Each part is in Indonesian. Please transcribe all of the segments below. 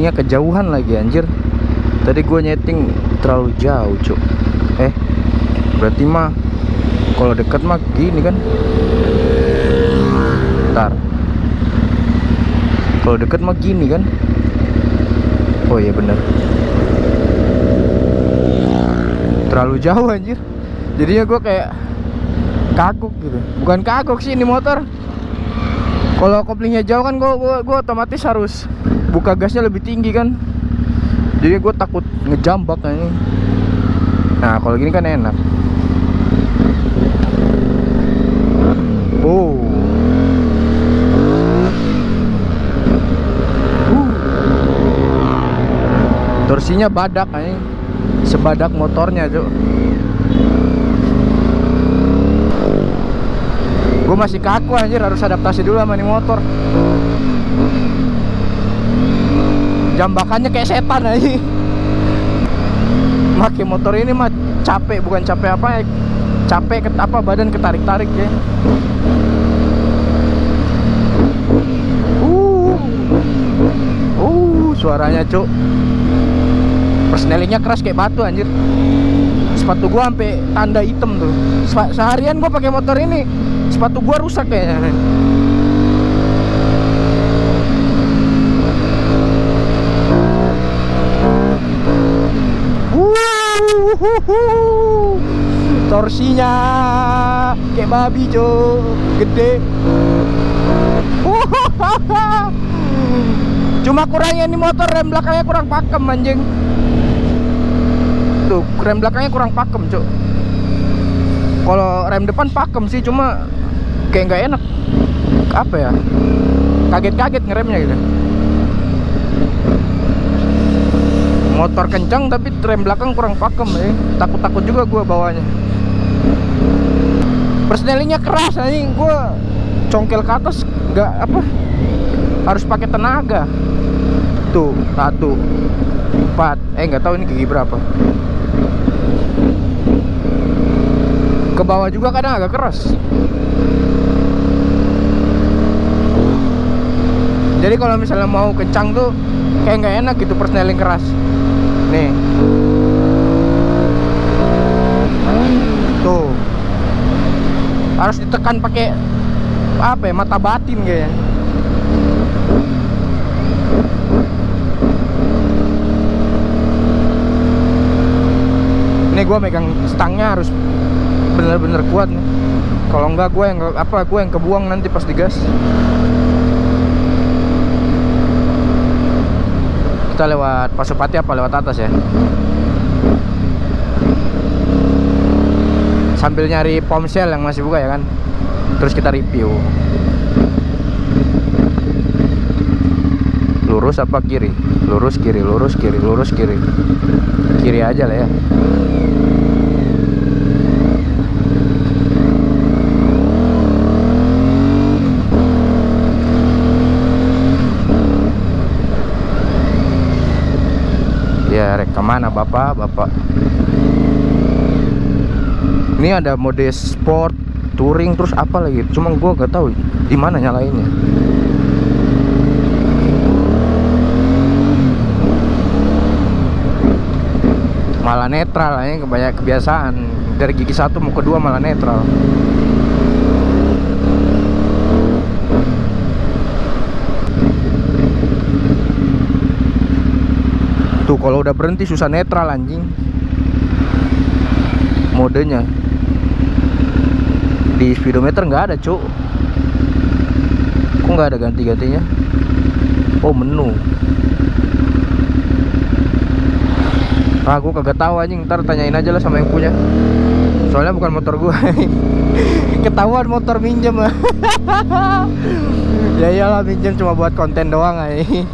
koplingnya kejauhan lagi anjir. Tadi gue nyeting terlalu jauh cuk. Eh berarti mah kalau deket mah gini kan? Ntar kalau deket mah gini kan? Oh iya bener. Terlalu jauh anjir. Jadinya gue kayak kagok gitu. Bukan kagok sih ini motor kalau koplingnya jauh kan gue gua, gua otomatis harus buka gasnya lebih tinggi kan. Jadi gue takut ngejambak ini nah kalau gini kan enak. Oh. Uh. torsinya badak ini sebadak motornya cuk gue masih kaku anjir harus adaptasi dulu sama nih motor. Jambakannya kayak setan aja Makai motor ini mah capek bukan capek apa ya capek ket, apa badan ketarik tarik ya. Uh. Uh suaranya cuk. Persnelingnya keras kayak batu anjir. Sepatu gua sampai tanda hitam tuh. Se- seharian gua pakai motor ini sepatu gua rusak kayaknya torsinya kayak babi jo. Gede. Cuma kurangnya ini motor rem belakangnya kurang pakem anjing. Tuh rem belakangnya kurang pakem cok kalau rem depan pakem sih cuma kayak nggak enak. Apa ya? Kaget-kaget ngeremnya gitu. Motor kencang tapi rem belakang kurang pakem ya takut-takut juga gua bawanya persnelingnya keras anjing. Gua congkel ke atas nggak apa harus pakai tenaga. Tuh satu empat. Eh nggak tahu ini gigi berapa. Ke bawah juga kadang agak keras jadi kalau misalnya mau kencang tuh kayak nggak enak gitu persneling keras. Nih. Tuh. Harus ditekan pakai apa ya mata batin kayaknya. Ini gue megang stangnya harus bener-bener kuat nih. Kalau enggak gue yang apa gue yang kebuang nanti pas digas kita lewat Pasupati apa lewat atas ya? Sambil nyari pomsel yang masih buka ya kan? Terus kita review. Lurus apa kiri? Lurus kiri lurus kiri lurus kiri. Kiri aja lah ya ya rek ke mana bapak? Bapak. Ini ada mode sport touring terus apa lagi? Cuma gua nggak tahu di mana nyalainnya. Malah netral ya kebanyak kebiasaan. Dari gigi satu mau kedua malah netral kalau udah berhenti susah netral anjing. Modenya. Di speedometer nggak ada cuk. Kok nggak ada ganti-gantinya? Oh menu. Ah gue kagak tahu anjing. Ntar tanyain aja lah sama yang punya. Soalnya bukan motor gue ketahuan motor minjem. Ya iyalah minjem cuma buat konten doang aja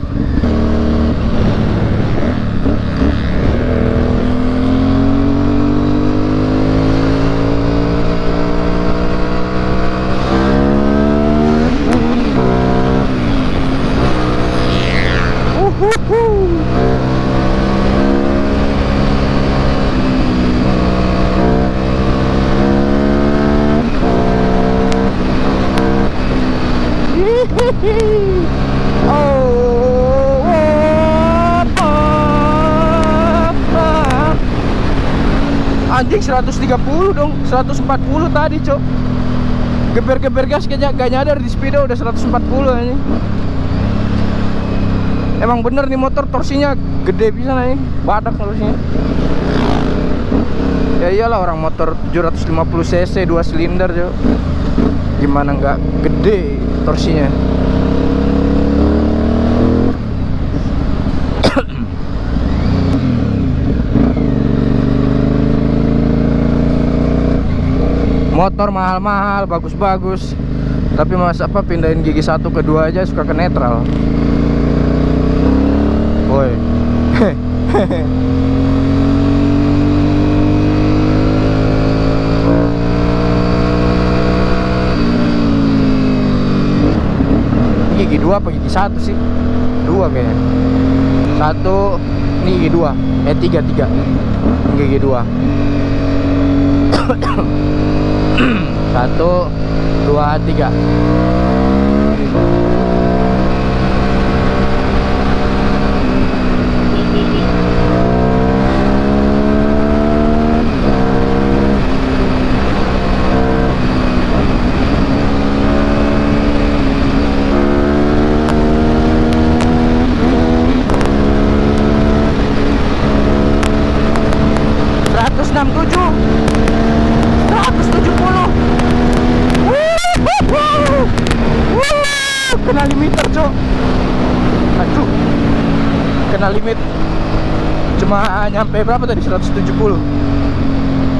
Anjing 130 dong. 140 tadi cok. Geber-geber gas kayaknya gak nyadar di speedo udah 140 ini Emang bener nih motor torsinya gede bisa nih Badak torsinya. Ya iyalah orang motor 750 cc 2 silinder cok. Gimana nggak gede torsinya motor mahal-mahal bagus-bagus. Tapi mas apa pindahin gigi satu ke dua aja suka ke netral. Woi. Gigi dua apa gigi satu sih? Dua kayaknya. Satu ini gigi dua. Eh tiga tiga. Gigi dua satu dua tiga. 170 kena limiter cok aduh kena limit cuma nyampe berapa tadi? 170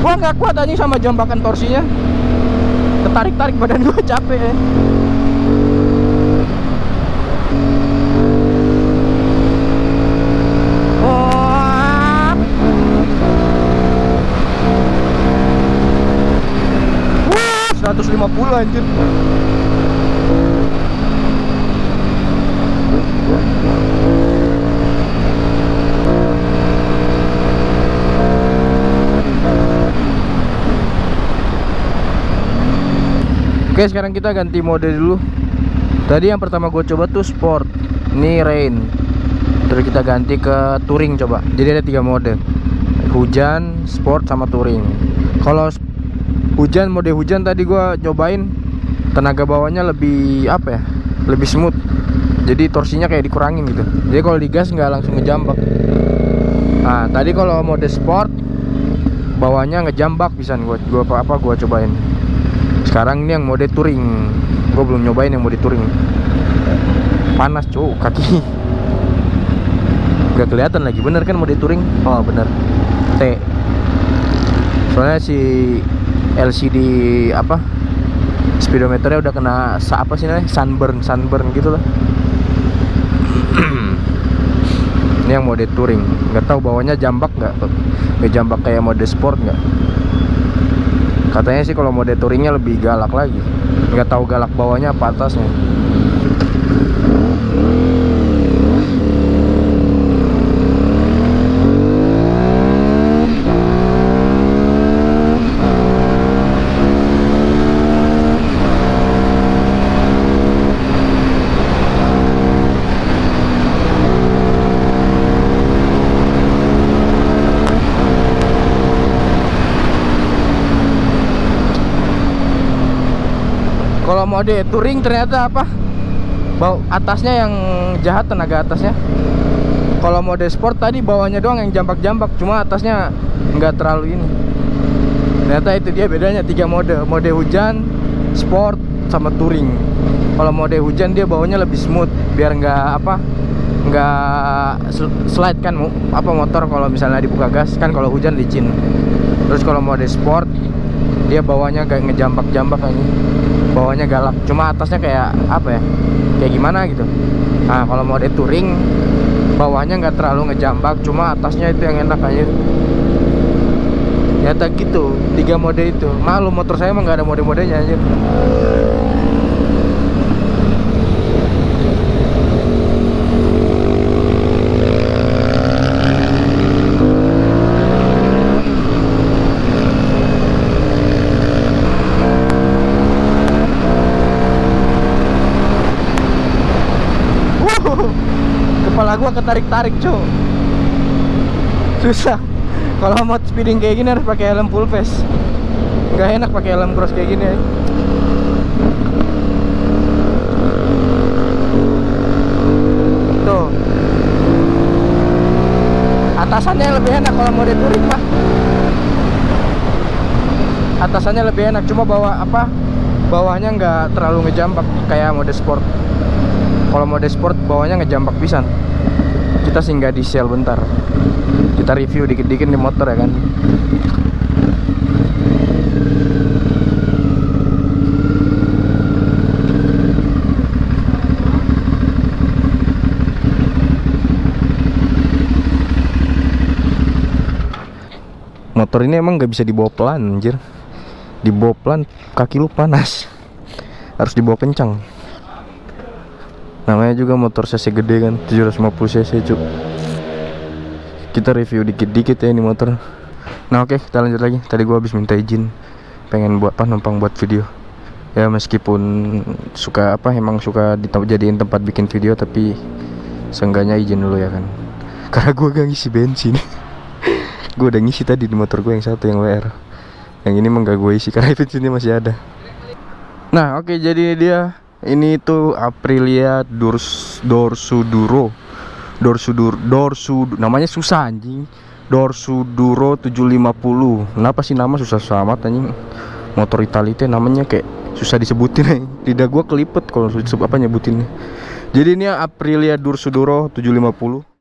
gua nggak kuat anjing sama jambakan torsinya. Ketarik-tarik badan gua capek ya Wah, 150 anjir Oke sekarang kita ganti mode dulu. Tadi yang pertama gue coba tuh sport. Ini rain. Terus kita ganti ke touring coba. Jadi ada tiga mode. Hujan, sport, sama touring. Kalau hujan, mode hujan tadi gue cobain Tenaga bawahnya lebih apa ya? Lebih smooth. Jadi torsinya kayak dikurangin gitu. Jadi kalau digas nggak langsung ngejambak. Nah tadi kalau mode sport Bawahnya ngejambak bisa gue gua apa apa gue cobain sekarang ini yang mode touring gue belum nyobain yang mode touring panas cuy kaki. Gak kelihatan lagi. Bener kan mode touring oh bener. T. Soalnya si LCD apa speedometernya udah kena apa sih namanya? Sunburn sunburn gitu lah. Ini yang mode touring nggak tahu bawahnya jambak nggak? Nggak jambak kayak mode sport nggak katanya sih kalau mode touringnya lebih galak lagi. Nggak tahu galak bawahnya apa atasnya kalau mode touring ternyata apa? Bau. Atasnya yang jahat tenaga atasnya. Kalau mode sport tadi bawahnya doang yang jambak-jambak cuma atasnya nggak terlalu ini. Ternyata itu dia bedanya tiga mode. Mode hujan sport sama touring. Kalau mode hujan dia bawahnya lebih smooth biar nggak apa nggak slide kan apa motor kalau misalnya dibuka gas kan kalau hujan licin. Terus kalau mode sport dia bawahnya kayak ngejambak-jambak aja bawahnya galak. Cuma atasnya kayak apa ya kayak gimana gitu. Nah kalau mode touring bawahnya nggak terlalu ngejambak cuma atasnya itu yang enak aja. Ternyata gitu tiga mode itu. Malu motor saya emang nggak ada mode-modenya aja kepala gua ketarik-tarik cuy susah. Kalau mau speeding kayak gini harus pakai helm full face. Nggak enak pakai helm cross kayak gini tuh. Atasannya lebih enak kalau mode touring mah atasannya lebih enak cuma bawa apa bawahnya nggak terlalu ngejambak kayak mode sport. Kalau mode sport bawahnya ngejambak pisan kita singgah di sel bentar. Kita review dikit-dikit di motor ya kan. Motor ini emang nggak bisa dibawa pelan anjir. Dibawa pelan kaki lu panas. Harus dibawa kencang namanya juga motor cc gede kan 750 cc cuk. Kita review dikit-dikit ya ini motor. Nah oke kita lanjut lagi. Tadi gua habis minta izin pengen buat apa numpang buat video. Ya meskipun suka apa emang suka dijadiin tempat bikin video tapi seenggaknya izin dulu ya kan. Karena gua gak ngisi bensin. Gue udah ngisi tadi di motor gue yang satu yang WR yang ini emang gak gue isi karena bensinnya masih ada. Nah oke okay, jadi dia ini tuh Aprilia Dors Dorsuduro. Dorsudur Dorsu namanya susah anjing. Dorsuduro 750 kenapa sih nama susah amat anjing? Motor Italia itu namanya kayak susah disebutin nih lidah gue kelipet kalau apa nyebutinnya. Jadi ini Aprilia Dorsuduro 750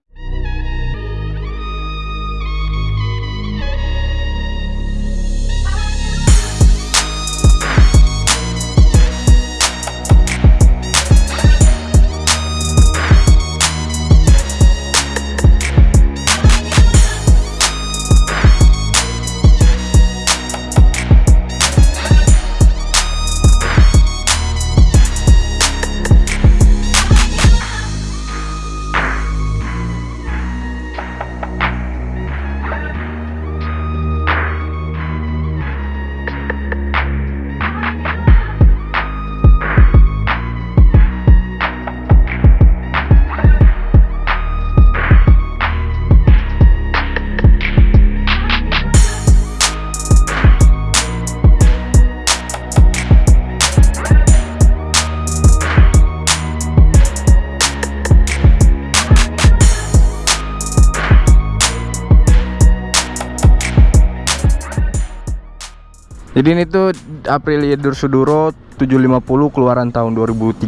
Jadi ini tuh Aprilia Dursuduro 750 keluaran tahun 2013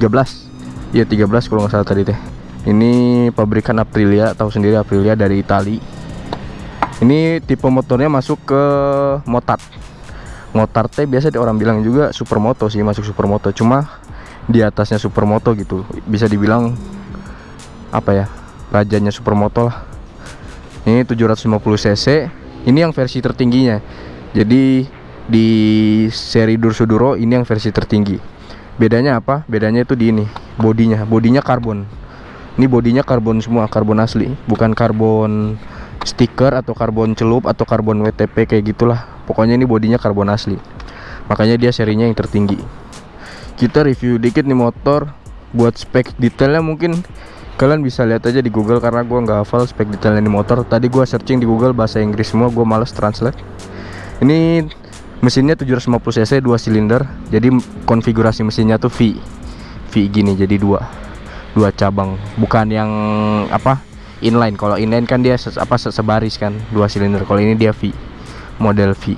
Iya 13 kalau nggak salah tadi teh. Ini pabrikan Aprilia tahu sendiri Aprilia dari Itali. Ini tipe motornya masuk ke Motard. Motard teh biasa orang bilang juga supermoto sih masuk supermoto. Cuma di atasnya supermoto gitu. Bisa dibilang apa ya rajanya supermoto lah. Ini 750 cc. Ini yang versi tertingginya. Jadi di seri Dursuduro ini yang versi tertinggi. Bedanya apa? Bedanya itu di ini bodinya. Bodinya karbon. Ini bodinya karbon semua karbon asli. Bukan karbon stiker atau karbon celup atau karbon WTP kayak gitulah. Pokoknya ini bodinya karbon asli. Makanya dia serinya yang tertinggi. Kita review dikit nih motor. Buat spek detailnya mungkin kalian bisa lihat aja di Google karena gua nggak hafal spek detailnya di motor. Tadi gua searching di Google bahasa Inggris semua gua males translate. Ini mesinnya 750 cc dua silinder. Jadi konfigurasi mesinnya tuh V. V gini jadi dua. Dua cabang. Bukan yang apa inline. Kalau inline kan dia apa sebaris kan dua silinder. Kalau ini dia V. Model V.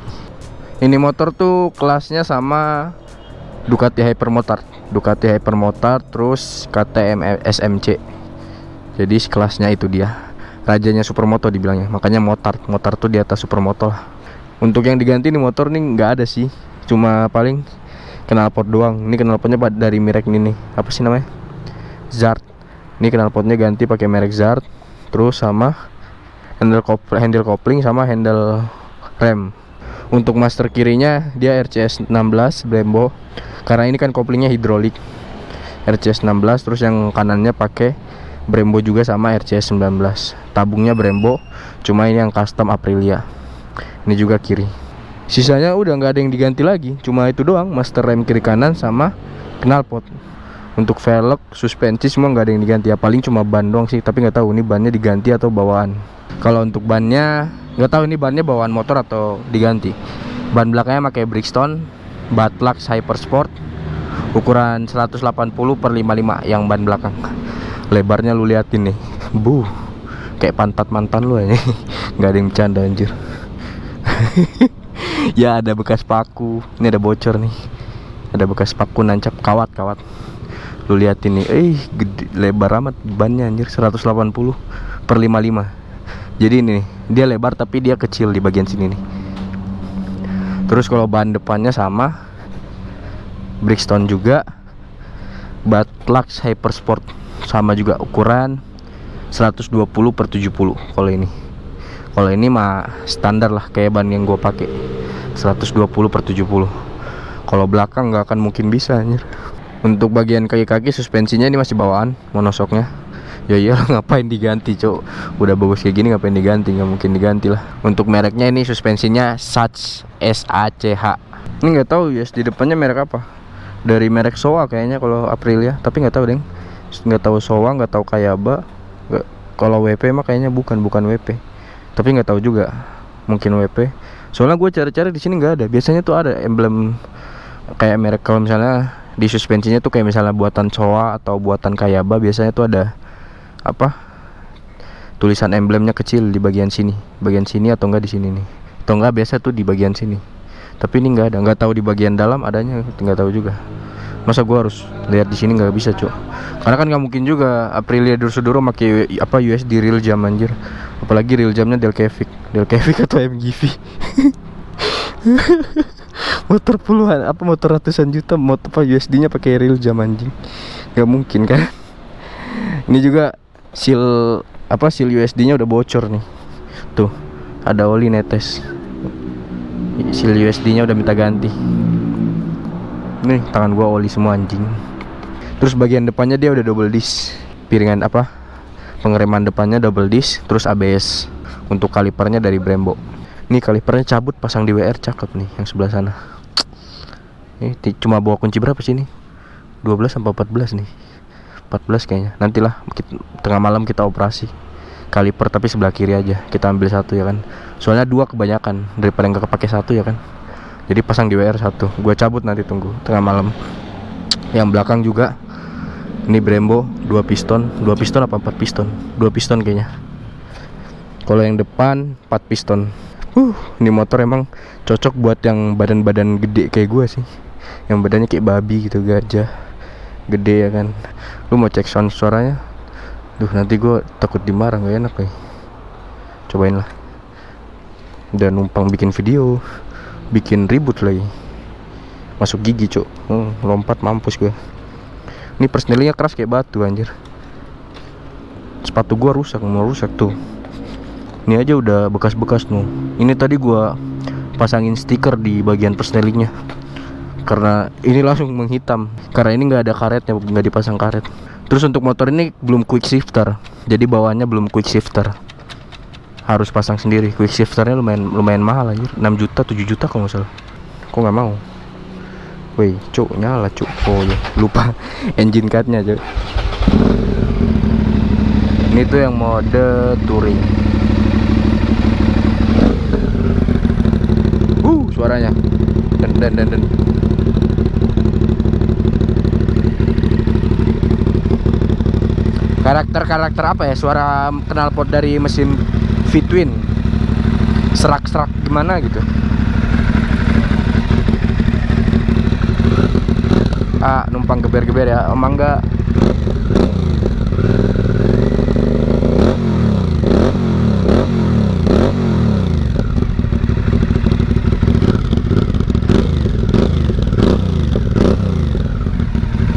Ini motor tuh kelasnya sama Ducati Hypermotard. Ducati Hypermotard terus KTM SMC jadi kelasnya itu dia. Rajanya supermoto dibilangnya. Makanya motard. Motard tuh di atas supermoto lah untuk yang diganti nih motor nih nggak ada sih. Cuma paling knalpot doang. Ini knalpotnya dari merek ini nih. Apa sih namanya? Zart. Ini knalpotnya ganti pakai merek Zart. Terus sama handle kopling, handle kopling sama handle rem. Untuk master kirinya dia RCS 16 Brembo. Karena ini kan koplingnya hidrolik. RCS 16 terus yang kanannya pakai Brembo juga sama RCS 19 tabungnya Brembo cuma ini yang custom Aprilia ini juga kiri. Sisanya udah nggak ada yang diganti lagi. Cuma itu doang master rem kiri kanan sama knalpot untuk velg suspensi semua nggak ada yang diganti. Ya paling cuma ban doang sih tapi nggak tahu ini bannya diganti atau bawaan. Kalau untuk bannya nggak tahu ini bannya bawaan motor atau diganti. Ban belakangnya pakai Bridgestone Batlux Hypersport ukuran 180 per 55 yang ban belakang. Lebarnya lu liatin nih. Bu kayak pantat mantan lu aja nggak ada yang bercanda anjir ya ada bekas paku. Ini ada bocor nih. Ada bekas paku nancap kawat kawat. Lu liatin nih eh gede, lebar amat bannya anjir. 180 per 55 jadi ini nih, dia lebar tapi dia kecil di bagian sini nih. Terus kalau ban depannya sama. Bridgestone juga. Batlux Hypersport sama juga ukuran 120 per 70 kalau ini kalau ini mah standar lah kayak ban yang gue pakai. 120 per 70 kalau belakang nggak akan mungkin bisa anjir. Untuk bagian kaki-kaki suspensinya ini masih bawaan monosoknya. Ya iya ngapain diganti cok udah bagus kayak gini ngapain diganti? Nggak mungkin diganti lah. Untuk mereknya ini suspensinya SACH S A C H. Ini nggak tahu ya di depannya merek apa? Dari merek Soa kayaknya kalau Aprilia. Tapi nggak tahu deng nggak tahu Soa nggak tahu Kayaba. Kalau WP mah kayaknya bukan bukan WP tapi nggak tahu juga mungkin WP soalnya gue cari-cari di sini nggak ada. Biasanya tuh ada emblem kayak merek kalau misalnya di suspensinya tuh kayak misalnya buatan Soa atau buatan Kayaba biasanya tuh ada apa tulisan emblemnya kecil di bagian sini. Bagian sini atau enggak di sini nih. Atau enggak biasa tuh di bagian sini. Tapi ini nggak ada. Nggak tahu di bagian dalam adanya nggak tahu juga masa gua harus lihat di sini nggak bisa cuy karena kan nggak mungkin juga Aprilia Dursuduro pakai apa USD real jam anjir. Apalagi real jamnya Delcavic Delcavic atau MGV motor puluhan apa motor ratusan juta motor apa USD nya pakai real jam anjing. Nggak mungkin kan? Ini juga seal apa seal USD nya udah bocor nih. Tuh ada oli netes. Seal USD nya udah minta ganti nih tangan gua oli semua anjing. Terus bagian depannya dia udah double disc. Piringan apa? Pengereman depannya double disc terus ABS untuk kalipernya dari Brembo. Ini kalipernya cabut pasang di WR cakep nih yang sebelah sana. Ini cuma bawa kunci berapa sih nih? 12 sampai 14 nih. 14 kayaknya. Nantilah kita, tengah malam kita operasi. Kaliper tapi sebelah kiri aja kita ambil satu ya kan? Soalnya dua kebanyakan daripada nggak kepake satu ya kan jadi pasang di WR satu. Gua cabut nanti tunggu. Tengah malam. Yang belakang juga. Ini Brembo dua piston. Dua piston apa empat piston? Dua piston kayaknya. Kalau yang depan empat piston. Uh ini motor emang cocok buat yang badan-badan gede kayak gua sih. Yang badannya kayak babi gitu gajah. Gede ya kan. Lu mau cek sound suaranya? Duh nanti gue takut dimarah gak enak nih Cobain lah. Dan numpang bikin video Bikin ribut lagi Masuk gigi cuk. Hmm, Lompat mampus gue Ini persnelingnya keras kayak batu anjir. Sepatu gue rusak Mau rusak tuh. Ini aja udah bekas-bekas tuh. Ini tadi gue pasangin stiker di bagian persnelingnya Karena ini langsung menghitam. Karena ini nggak ada karetnya nggak dipasang karet. Terus untuk motor ini belum quick shifter, jadi bawaannya belum quick shifter. Harus pasang sendiri. Quick shifternya lumayan lumayan mahal aja, 6 juta, 7 juta kalau nggak salah. Kok nggak mau? Woi, cuk, nyala cuk. Oh ya, lupa engine cardnya aja. Ini tuh yang mode touring. Uh, suaranya. Dan dan dan dan. karakter-karakter apa ya suara knalpot dari mesin V-twin serak-serak gimana gitu. Ah numpang geber-geber ya emang enggak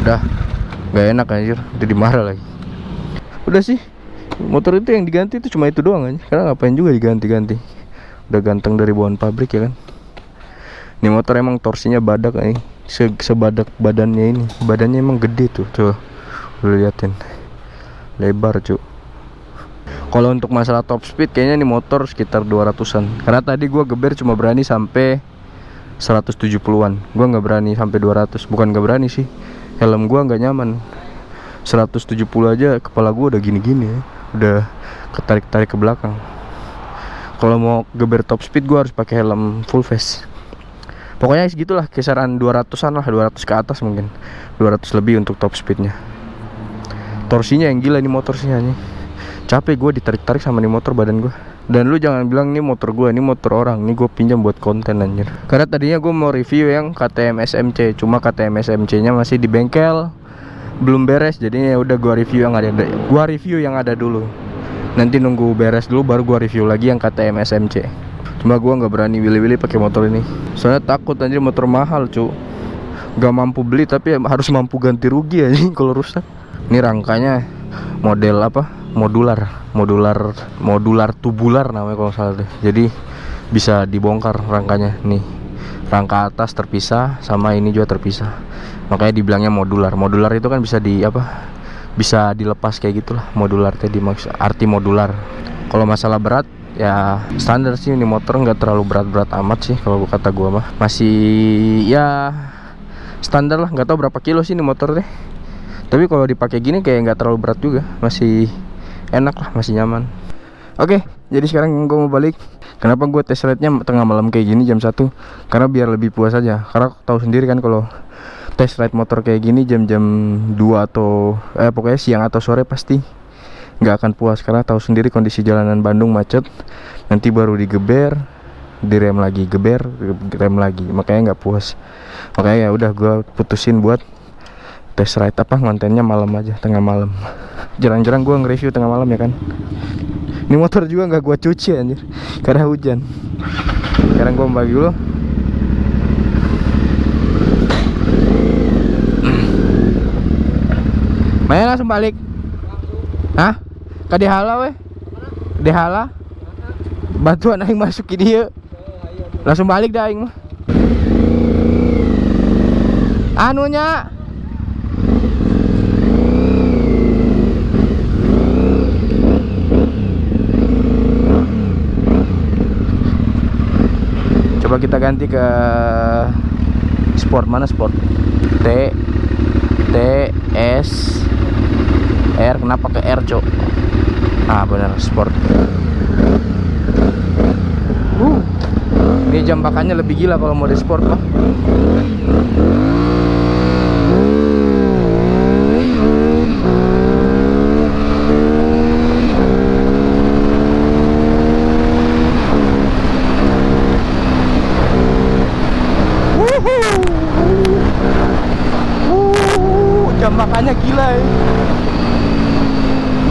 udah gak enak anjir jadi marah lagi. Udah sih motor itu yang diganti itu cuma itu doang aja karena ngapain juga diganti-ganti? Udah ganteng dari bawaan pabrik ya kan? Ini motor emang torsinya badak nih Se sebadak badannya ini. Badannya emang gede tuh tuh lu liatin. Lebar cu. Kalau untuk masalah top speed kayaknya ini motor sekitar 200an karena tadi gua geber cuma berani sampai 170an gua nggak berani sampai 200 bukan nggak berani sih. Helm gua nggak nyaman. 170 aja kepala gue udah gini-gini ya udah ketarik-tarik ke belakang. Kalau mau geber top speed gue harus pakai helm full face. Pokoknya segitulah kisaran 200an lah 200 ke atas mungkin. 200 lebih untuk top speednya. Torsinya yang gila ini motor sih nih capek gue ditarik-tarik sama nih motor badan gue dan lu jangan bilang ini motor gue ini motor orang ini gue pinjam buat konten anjir. Karena tadinya gue mau review yang KTM SMC cuma KTM SMC nya masih di bengkel belum beres jadi ya udah gue review yang ada gue review yang ada dulu. Nanti nunggu beres dulu baru gue review lagi yang KTM SMC cuma gue nggak berani willy-willy pakai motor ini. Soalnya takut anjir motor mahal cu. Gak mampu beli tapi harus mampu ganti rugi aja kalau rusak. Ini rangkanya model apa? Modular. Modular modular tubular namanya kalau salah deh. Jadi bisa dibongkar rangkanya. Nih rangka atas terpisah sama ini juga terpisah makanya dibilangnya modular. Modular itu kan bisa di apa bisa dilepas kayak gitulah. Modular tadi maksud arti modular. Kalau masalah berat ya standar sih ini motor nggak terlalu berat-berat amat sih kalau kata gua mah. Masih ya standar lah. Nggak tahu berapa kilo sih ini motor deh. Tapi kalau dipakai gini kayak nggak terlalu berat juga. Masih enak lah masih nyaman. Oke jadi sekarang gue mau balik. Kenapa gue tes ride tengah malam kayak gini jam 1 karena biar lebih puas aja. Karena tahu sendiri kan kalau tes ride motor kayak gini jam-jam 2 atau eh pokoknya siang atau sore pasti nggak akan puas karena tahu sendiri kondisi jalanan Bandung macet. Nanti baru digeber direm lagi geber rem lagi. Makanya nggak puas. Makanya ya udah gue putusin buat test ride apa ngontennya malam aja tengah malam. Jarang-jarang gue nge-review tengah malam ya kan? Ini motor juga nggak gue cuci anjir. Karena hujan. Sekarang gue bagi dulu langsung balik. Hah? Ke Dehala weh. Bantuan aing masuk ke dia. Langsung balik dah aing Anunya? Coba kita ganti ke sport. Mana sport? T T S R kenapa ke R cok? Ah benar sport. Uh ini jam bakannya lebih gila kalau mode sport mah Uh, jam makannya gila ya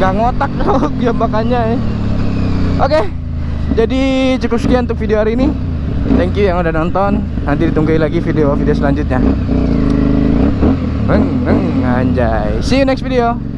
nggak ngotak kalau ya oke jadi cukup sekian untuk video hari ini. Thank you yang udah nonton. Nanti ditunggu lagi video-video selanjutnya. Anjay. See you next video